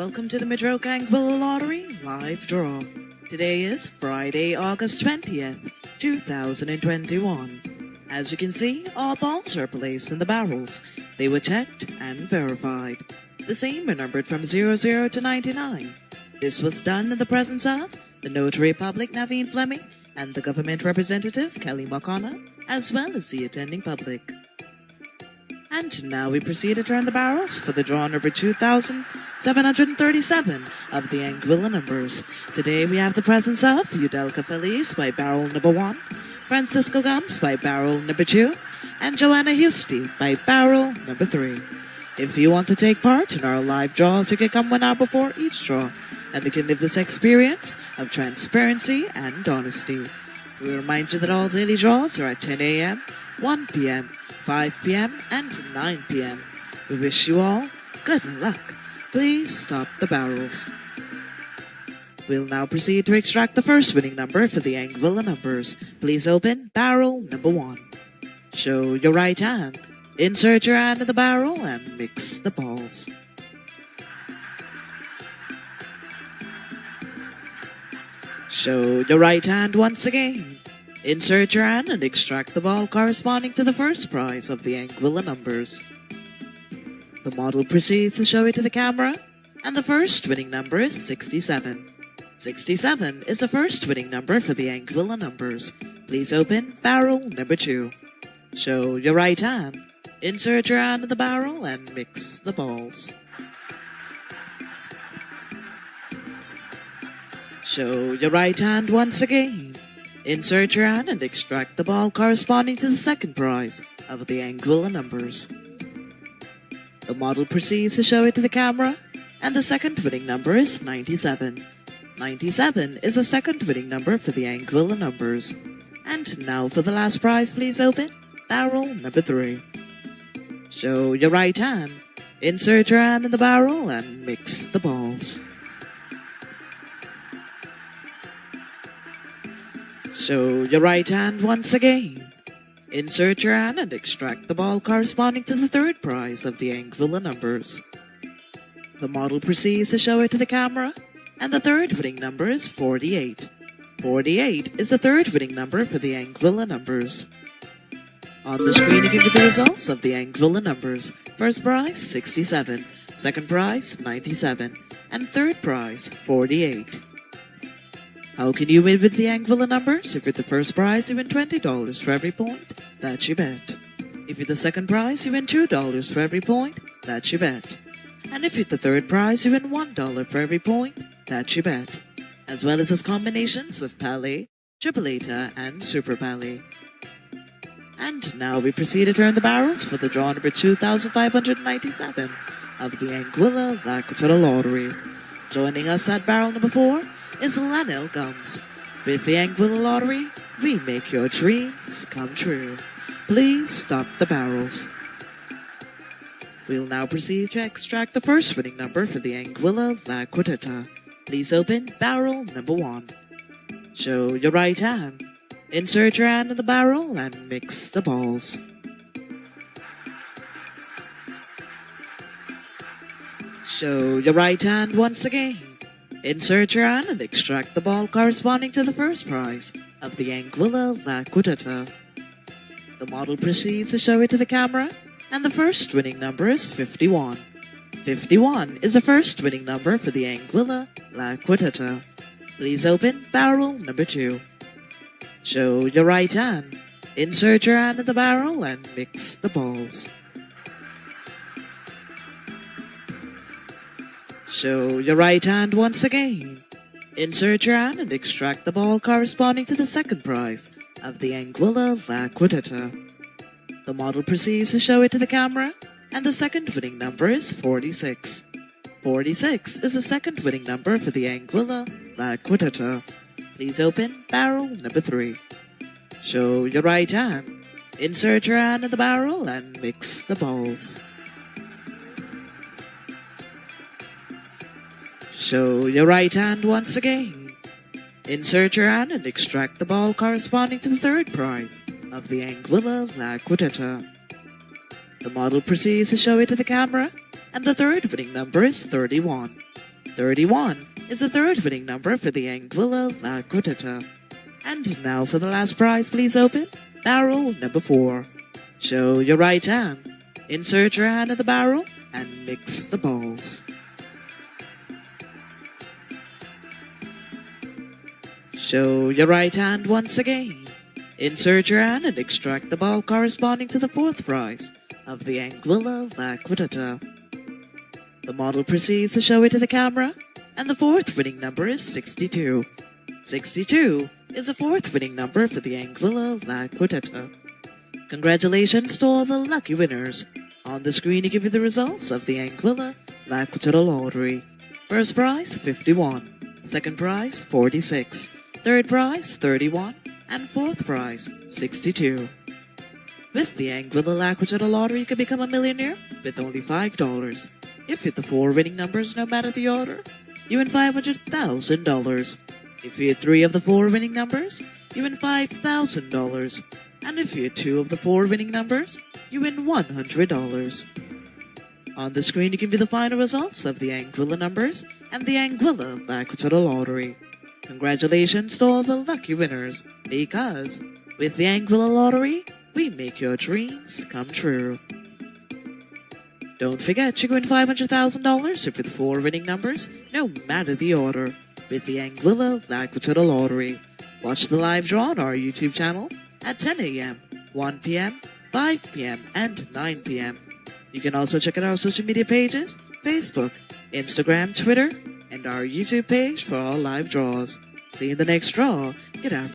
welcome to the Midroke Anguilla Lottery live draw. Today is Friday, August 20th, 2021. As you can see, all balls are placed in the barrels. They were checked and verified. The same are numbered from 00 to 99. This was done in the presence of the Notary Public Naveen Fleming and the government representative Kelly McConnell, as well as the attending public. And now we proceed to turn the barrels for the draw number 2,737 of the Anguilla numbers. Today we have the presence of Udelka Feliz by barrel number 1, Francisco Gums by barrel number 2, and Joanna Husty by barrel number 3. If you want to take part in our live draws, you can come one hour before each draw, and we can live this experience of transparency and honesty. We remind you that all daily draws are at 10 a.m., 1 p.m., 5 p.m. and 9 p.m. We wish you all good luck. Please stop the barrels. We'll now proceed to extract the first winning number for the Anguilla numbers. Please open barrel number one. Show your right hand. Insert your hand in the barrel and mix the balls. Show your right hand once again. Insert your hand and extract the ball corresponding to the first prize of the Anguilla numbers. The model proceeds to show it to the camera, and the first winning number is 67. 67 is the first winning number for the Anguilla numbers. Please open barrel number 2. Show your right hand. Insert your hand in the barrel and mix the balls. Show your right hand once again. Insert your hand and extract the ball corresponding to the second prize of the Anguilla numbers. The model proceeds to show it to the camera, and the second winning number is 97. 97 is the second winning number for the Anguilla numbers. And now for the last prize, please open barrel number 3. Show your right hand. Insert your hand in the barrel and mix the balls. Show your right hand once again. Insert your hand and extract the ball corresponding to the third prize of the Anguilla numbers. The model proceeds to show it to the camera, and the third winning number is 48. 48 is the third winning number for the Anguilla numbers. On the screen, you can get the results of the Anguilla numbers. First prize, 67. Second prize, 97. And third prize, 48. How can you win with the Anguilla numbers? If you're the first prize, you win $20 for every point. That's your bet. If you're the second prize, you win $2 for every point. That's your bet. And if you're the third prize, you win $1 for every point. That's your bet. As well as its combinations of Palé, Tripleta, and Super Palé. And now we proceed to turn the barrels for the draw number 2597 of the Anguilla La Lottery. Joining us at barrel number 4 is Lanel Gums. With the Anguilla Lottery, we make your dreams come true. Please stop the barrels. We'll now proceed to extract the first winning number for the Anguilla La. Please open barrel number one. Show your right hand. Insert your hand in the barrel and mix the balls. Show your right hand once again. Insert your hand and extract the ball corresponding to the first prize of the Anguilla La Quintetta. The model proceeds to show it to the camera, and the first winning number is 51. 51 is the first winning number for the Anguilla La Quintetta. Please open barrel number 2. Show your right hand. Insert your hand in the barrel and mix the balls. Show your right hand once again. Insert your hand and extract the ball corresponding to the second prize of the Anguilla La Quintetta. The model proceeds to show it to the camera, and the second winning number is 46. 46 is the second winning number for the Anguilla La Quintetta. Please open barrel number 3. Show your right hand. Insert your hand in the barrel and mix the balls. Show your right hand once again. Insert your hand and extract the ball corresponding to the third prize of the Anguilla La Quintetta. The model proceeds to show it to the camera, and the third winning number is 31. 31 is the third winning number for the Anguilla La Quintetta. And now for the last prize, please open barrel number 4. Show your right hand, insert your hand in the barrel, and mix the balls. Show your right hand once again. Insert your hand and extract the ball corresponding to the fourth prize of the Anguilla La The model proceeds to show it to the camera, and the fourth winning number is 62. 62 is the fourth winning number for the Anguilla La Congratulations to all the lucky winners. On the screen, to give you the results of the Anguilla La Quintetta lottery. First prize, 51. Second prize, 46. Third prize, 31. And fourth prize, 62. With the Anguilla La Quintetta lottery, you can become a millionaire with only $5. If you hit the four winning numbers, no matter the order, you win $500,000. If you hit three of the four winning numbers, you win $5,000. And if you hit two of the four winning numbers, you win $100. On the screen, you can view the final results of the Anguilla numbers and the Anguilla La lottery. Congratulations to all the lucky winners, because with the Anguilla lottery, we make your dreams come true. Don't forget, you can win $500,000 if with four winning numbers, no matter the order, with the Anguilla La lottery. Watch the live draw on our YouTube channel at 10 a.m., 1 p.m., 5 p.m., and 9 p.m. You can also check out our social media pages Facebook, Instagram, Twitter, and our YouTube page for all live draws. See you in the next draw. Get out.